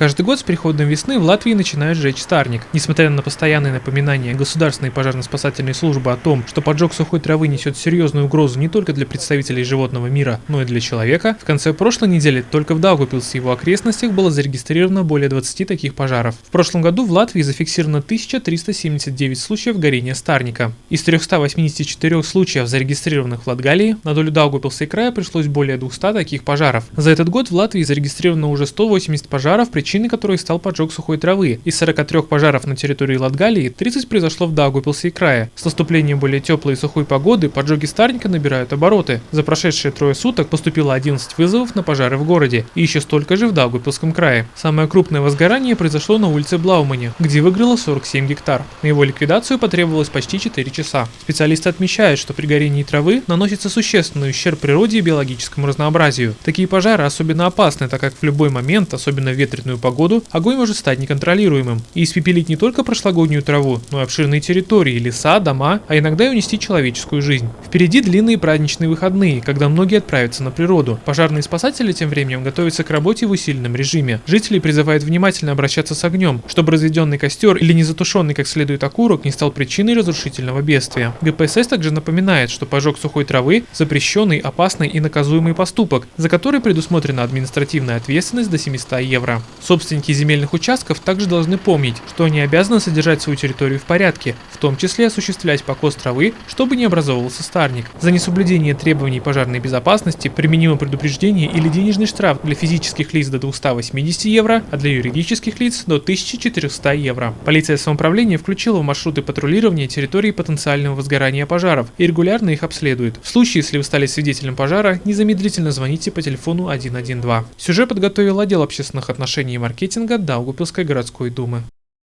Каждый год с приходом весны в Латвии начинают сжечь старник. Несмотря на постоянные напоминания Государственной пожарно-спасательной службы о том, что поджог сухой травы несет серьезную угрозу не только для представителей животного мира, но и для человека, в конце прошлой недели только в Даугупилсе и его окрестностях было зарегистрировано более 20 таких пожаров. В прошлом году в Латвии зафиксировано 1379 случаев горения старника. Из 384 случаев, зарегистрированных в Латгалии, на долю Даугупилса и края пришлось более 200 таких пожаров. За этот год в Латвии зарегистрировано уже 180 пожаров, причиной которых стал поджог сухой травы. Из 43 пожаров на территории Латгалии 30 произошло в Даугупилсе и крае. С наступлением более теплой и сухой погоды поджоги старника набирают обороты. За прошедшие трое суток поступило 11 вызовов на пожары в городе и еще столько же в Даугупилском крае. Самое крупное возгорание произошло на улице Блаумане, где выгорело 47 гектар. На его ликвидацию потребовалось почти 4 часа. Специалисты отмечают, что при горении травы наносится существенный ущерб природе и биологическому разнообразию. Такие пожары особенно опасны, так как в любой момент, особенно в ветреную погоду, огонь может стать неконтролируемым и испепелить не только прошлогоднюю траву, но и обширные территории, леса, дома, а иногда и унести человеческую жизнь. Впереди длинные праздничные выходные, когда многие отправятся на природу. Пожарные спасатели тем временем готовятся к работе в усиленном режиме. Жители призывают внимательно обращаться с огнем, чтобы разведенный костер или не затушенный как следует окурок не стал причиной разрушительного бедствия. ГПСС также напоминает, что пожог сухой травы – запрещенный, опасный и наказуемый поступок, за который предусмотрена административная ответственность до 700 евро. Собственники земельных участков также должны помнить, что они обязаны содержать свою территорию в порядке, в том числе осуществлять покос травы, чтобы не образовывался старник. За несоблюдение требований пожарной безопасности применимо предупреждение или денежный штраф для физических лиц до 280 евро, а для юридических лиц до 1400 евро. Полиция самоуправления включила в маршруты патрулирования территории потенциального возгорания пожаров и регулярно их обследует. В случае, если вы стали свидетелем пожара, незамедлительно звоните по телефону 112. Сюжет подготовил отдел общественных отношений и маркетинга Даугупилской городской думы.